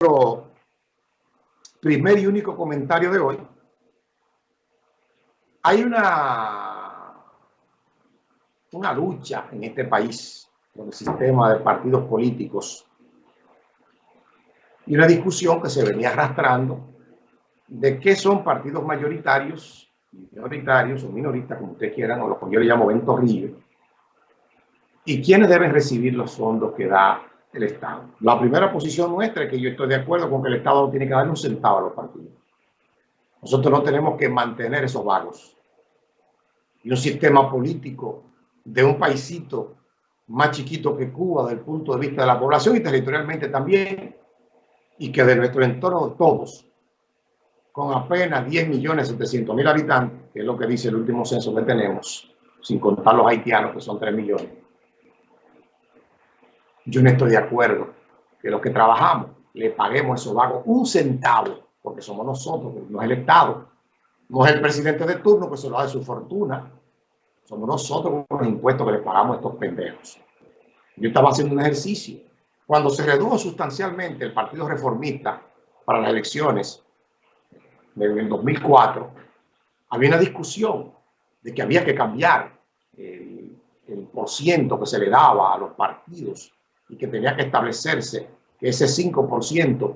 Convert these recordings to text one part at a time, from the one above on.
nuestro primer y único comentario de hoy, hay una, una lucha en este país con el sistema de partidos políticos y una discusión que se venía arrastrando de qué son partidos mayoritarios, minoritarios o minoristas, como ustedes quieran, o lo que yo le llamo ventorrillo, y quiénes deben recibir los fondos que da el Estado. La primera posición nuestra es que yo estoy de acuerdo con que el Estado no tiene que darle un centavo a los partidos. Nosotros no tenemos que mantener esos vagos. Y un sistema político de un paisito más chiquito que Cuba desde el punto de vista de la población y territorialmente también, y que de nuestro entorno todos, con apenas 10 millones 700 mil habitantes, que es lo que dice el último censo que tenemos, sin contar los haitianos, que son 3 millones, yo no estoy de acuerdo que los que trabajamos le paguemos a esos vagos un centavo, porque somos nosotros, no es el Estado, no es el presidente de turno que se lo da de su fortuna, somos nosotros con los impuestos que le pagamos a estos pendejos. Yo estaba haciendo un ejercicio. Cuando se redujo sustancialmente el Partido Reformista para las elecciones en 2004, había una discusión de que había que cambiar el, el porciento que se le daba a los partidos y que tenía que establecerse que ese 5%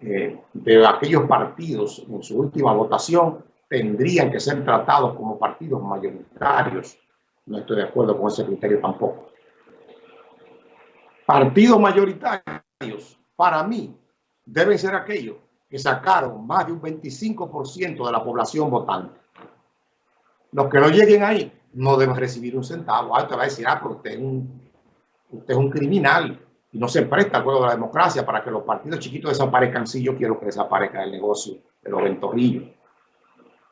eh, de aquellos partidos en su última votación tendrían que ser tratados como partidos mayoritarios. No estoy de acuerdo con ese criterio tampoco. Partidos mayoritarios, para mí, deben ser aquellos que sacaron más de un 25% de la población votante. Los que no lleguen ahí no deben recibir un centavo. Ahora te va a decir, ah, pero usted es un usted es un criminal y no se presta al juego de la democracia para que los partidos chiquitos desaparezcan. Sí, yo quiero que desaparezca el negocio de los ventorrillos.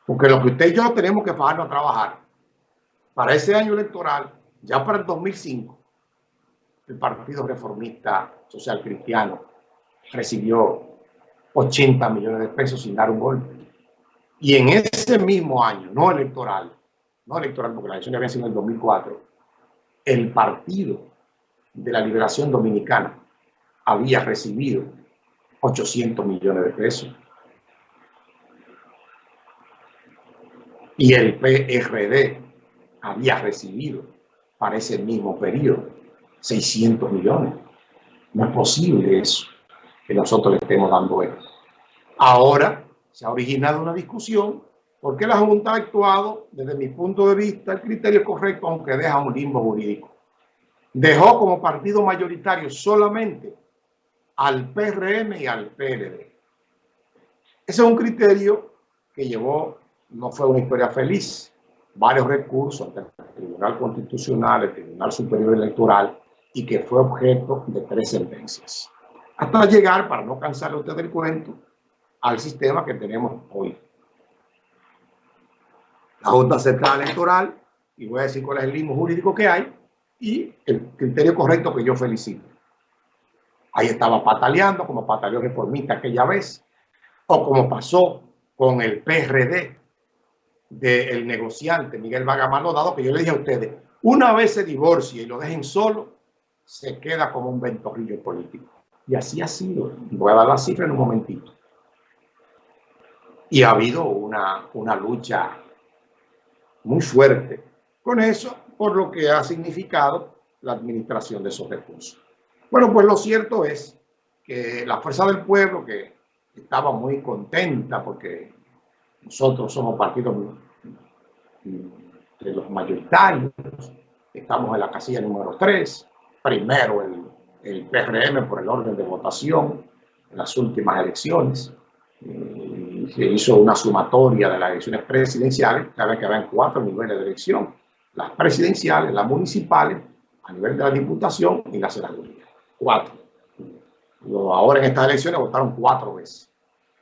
Porque lo que usted y yo tenemos que pagarnos a trabajar para ese año electoral, ya para el 2005, el Partido Reformista Social Cristiano recibió 80 millones de pesos sin dar un golpe. Y en ese mismo año, no electoral, no electoral porque la elección había sido en el 2004, el partido de la liberación dominicana había recibido 800 millones de pesos. Y el PRD había recibido para ese mismo periodo 600 millones. No es posible eso, que nosotros le estemos dando eso. Ahora se ha originado una discusión porque la Junta ha actuado, desde mi punto de vista, el criterio correcto, aunque deja un limbo jurídico dejó como partido mayoritario solamente al PRM y al PLD. Ese es un criterio que llevó, no fue una historia feliz, varios recursos ante el Tribunal Constitucional, el Tribunal Superior Electoral, y que fue objeto de tres sentencias. Hasta llegar, para no cansarle a usted del cuento, al sistema que tenemos hoy. La Junta Central Electoral, y voy a decir cuál es el limbo jurídico que hay, y el criterio correcto que yo felicito. Ahí estaba pataleando como pataleó reformista aquella vez, o como pasó con el PRD del negociante Miguel Vagamano Dado, que yo le dije a ustedes, una vez se divorcie y lo dejen solo, se queda como un ventorrillo político. Y así ha sido. Voy a dar la cifra en un momentito. Y ha habido una, una lucha muy fuerte con eso por lo que ha significado la administración de esos recursos. Bueno, pues lo cierto es que la Fuerza del Pueblo, que estaba muy contenta porque nosotros somos partidos de los mayoritarios, estamos en la casilla número 3, primero el, el PRM por el orden de votación en las últimas elecciones, se hizo una sumatoria de las elecciones presidenciales, cada vez que habían cuatro niveles de elección, las presidenciales, las municipales, a nivel de la diputación y la senaduría. Cuatro. Ahora en estas elecciones votaron cuatro veces.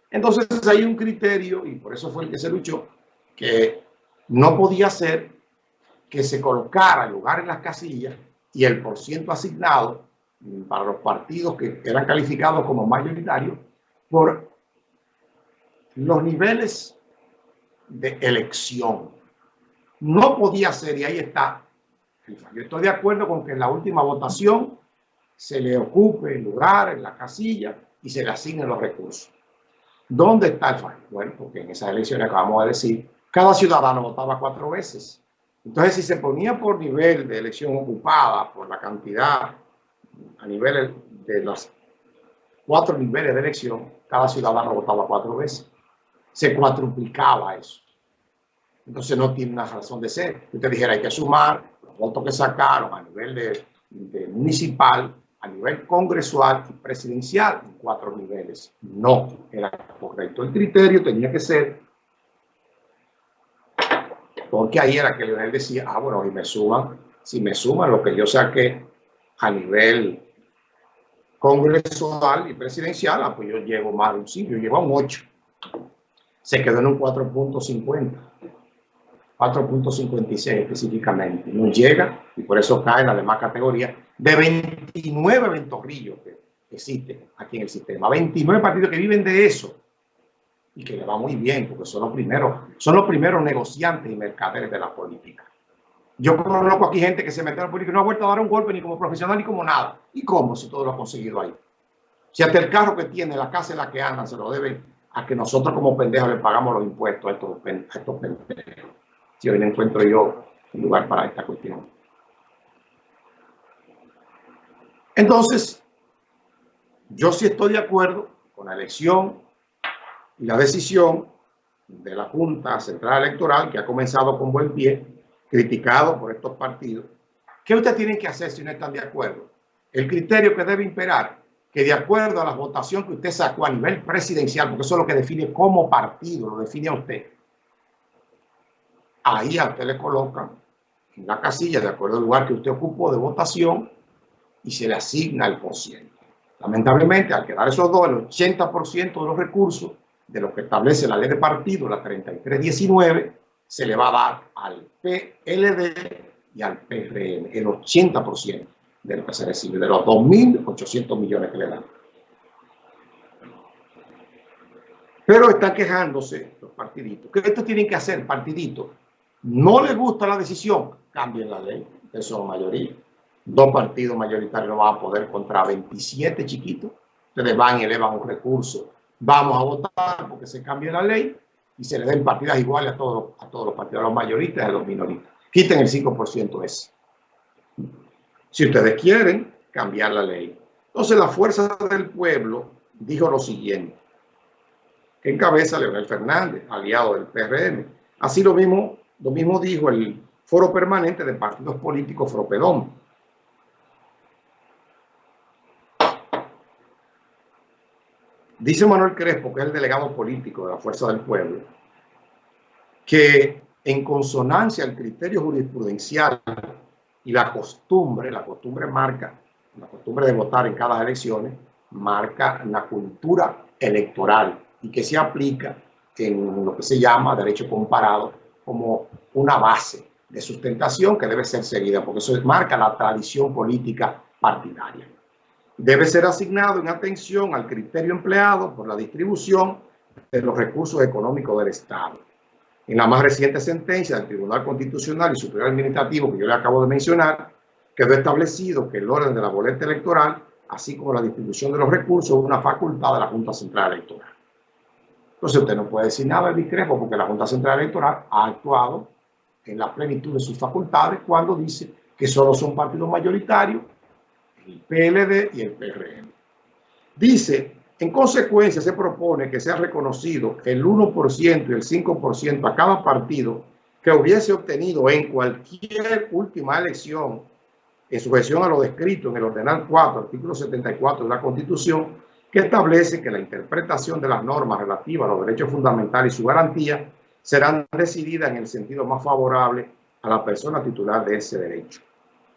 Entonces hay un criterio, y por eso fue el que se luchó, que no podía ser que se colocara el lugar en las casillas y el porciento asignado para los partidos que eran calificados como mayoritarios por los niveles de elección. No podía ser, y ahí está. Yo estoy de acuerdo con que en la última votación se le ocupe el lugar en la casilla y se le asignen los recursos. ¿Dónde está el fallo? Bueno, porque en esas elecciones acabamos de decir, cada ciudadano votaba cuatro veces. Entonces, si se ponía por nivel de elección ocupada, por la cantidad, a nivel de los cuatro niveles de elección, cada ciudadano votaba cuatro veces. Se cuatruplicaba eso. Entonces no tiene una razón de ser. Usted dijera, hay que sumar los votos que sacaron a nivel de, municipal, a nivel congresual y presidencial en cuatro niveles. No era correcto. El criterio tenía que ser, porque ahí era que Leonel decía, ah, bueno, y me suman, si me suman lo que yo saqué a nivel congresual y presidencial, ah, pues yo llevo más de un 5, yo llevo un 8. Se quedó en un 4.50. 4.56 específicamente. No llega y por eso cae en la demás categoría de 29 ventorrillos que existen aquí en el sistema. 29 partidos que viven de eso y que le va muy bien porque son los primeros, son los primeros negociantes y mercaderes de la política. Yo conozco aquí gente que se mete a la política y no ha vuelto a dar un golpe ni como profesional ni como nada. ¿Y cómo si todo lo ha conseguido ahí? Si hasta el carro que tiene, la casa en la que anda, se lo deben a que nosotros como pendejos le pagamos los impuestos estos, a estos pendejos si hoy no encuentro yo un lugar para esta cuestión. Entonces, yo sí estoy de acuerdo con la elección y la decisión de la Junta Central Electoral, que ha comenzado con buen pie, criticado por estos partidos. ¿Qué ustedes tienen que hacer si no están de acuerdo? El criterio que debe imperar, que de acuerdo a la votación que usted sacó a nivel presidencial, porque eso es lo que define como partido, lo define a usted, ahí a usted le colocan en la casilla de acuerdo al lugar que usted ocupó de votación y se le asigna el por ciento. Lamentablemente, al quedar esos dos, el 80% de los recursos de lo que establece la ley de partido, la 3319, se le va a dar al PLD y al PRM, el 80% de lo que se recibe, de los 2.800 millones que le dan. Pero están quejándose los partiditos. ¿Qué esto tienen que hacer, partiditos? No le gusta la decisión, cambien la ley. Eso es mayoría. Dos partidos mayoritarios no van a poder contra 27 chiquitos. Ustedes van y elevan un recurso. Vamos a votar porque se cambie la ley y se le den partidas iguales a todos, a todos los partidos, a los mayoristas y a los minoristas. Quiten el 5% ese. Si ustedes quieren cambiar la ley. Entonces la fuerza del pueblo dijo lo siguiente, que encabeza Leonel Fernández, aliado del PRM. Así lo mismo lo mismo dijo el Foro Permanente de Partidos Políticos Fropedón. Dice Manuel Crespo, que es el delegado político de la Fuerza del Pueblo, que en consonancia al criterio jurisprudencial y la costumbre, la costumbre marca, la costumbre de votar en cada elección, marca la cultura electoral y que se aplica en lo que se llama derecho comparado como una base de sustentación que debe ser seguida, porque eso marca la tradición política partidaria. Debe ser asignado en atención al criterio empleado por la distribución de los recursos económicos del Estado. En la más reciente sentencia del Tribunal Constitucional y Superior Administrativo que yo le acabo de mencionar, quedó establecido que el orden de la boleta electoral, así como la distribución de los recursos, es una facultad de la Junta Central Electoral. Entonces usted no puede decir nada de discrepo porque la Junta Central Electoral ha actuado en la plenitud de sus facultades cuando dice que solo son partidos mayoritarios el PLD y el PRM. Dice, en consecuencia se propone que sea reconocido el 1% y el 5% a cada partido que hubiese obtenido en cualquier última elección en sujeción a lo descrito en el Ordenal 4, artículo 74 de la Constitución, que establece que la interpretación de las normas relativas a los derechos fundamentales y su garantía serán decididas en el sentido más favorable a la persona titular de ese derecho.